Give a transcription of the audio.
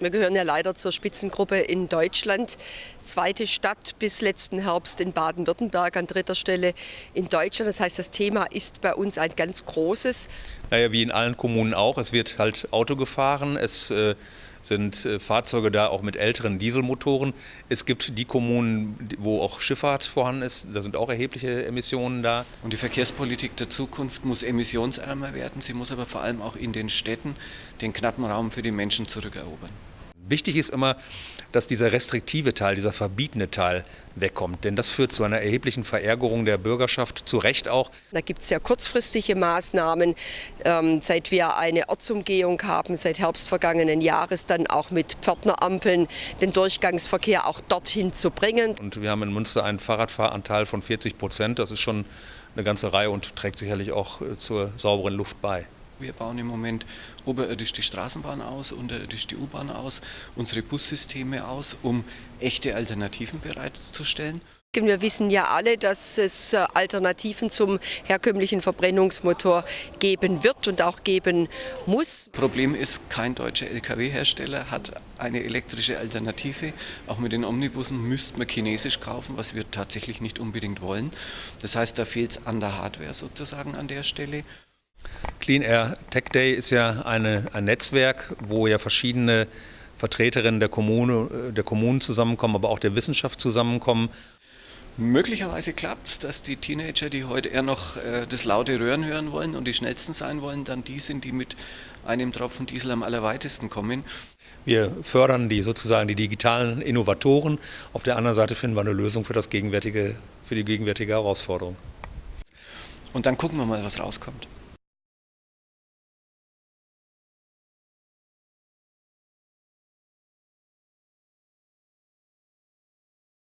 Wir gehören ja leider zur Spitzengruppe in Deutschland. Zweite Stadt bis letzten Herbst in Baden-Württemberg, an dritter Stelle in Deutschland. Das heißt, das Thema ist bei uns ein ganz großes. Naja, wie in allen Kommunen auch. Es wird halt Auto gefahren. Es äh, sind äh, Fahrzeuge da auch mit älteren Dieselmotoren. Es gibt die Kommunen, wo auch Schifffahrt vorhanden ist. Da sind auch erhebliche Emissionen da. Und die Verkehrspolitik der Zukunft muss emissionsärmer werden. Sie muss aber vor allem auch in den Städten den knappen Raum für die Menschen zurückerobern. Wichtig ist immer, dass dieser restriktive Teil, dieser verbietende Teil wegkommt. Denn das führt zu einer erheblichen Verärgerung der Bürgerschaft, zu Recht auch. Da gibt es ja kurzfristige Maßnahmen. Ähm, seit wir eine Ortsumgehung haben, seit Herbst vergangenen Jahres, dann auch mit Pförtnerampeln den Durchgangsverkehr auch dorthin zu bringen. Und wir haben in Münster einen Fahrradfahranteil von 40 Prozent. Das ist schon eine ganze Reihe und trägt sicherlich auch äh, zur sauberen Luft bei. Wir bauen im Moment oberirdisch die Straßenbahn aus, unterirdisch die U-Bahn aus, unsere Bussysteme aus, um echte Alternativen bereitzustellen. Wir wissen ja alle, dass es äh, Alternativen zum herkömmlichen Verbrennungsmotor geben wird und auch geben muss. Problem ist, kein deutscher Lkw-Hersteller hat eine elektrische Alternative. Auch mit den Omnibussen müsste man chinesisch kaufen, was wir tatsächlich nicht unbedingt wollen. Das heißt, da fehlt es an der Hardware sozusagen an der Stelle. Clean Air Tech Day ist ja eine, ein Netzwerk, wo ja verschiedene Vertreterinnen der, Kommune, der Kommunen zusammenkommen, aber auch der Wissenschaft zusammenkommen. Möglicherweise klappt es, dass die Teenager, die heute eher noch äh, das laute Röhren hören wollen und die schnellsten sein wollen, dann die sind, die mit einem Tropfen Diesel am allerweitesten kommen. Wir fördern die sozusagen die digitalen Innovatoren. Auf der anderen Seite finden wir eine Lösung für, das gegenwärtige, für die gegenwärtige Herausforderung. Und dann gucken wir mal, was rauskommt.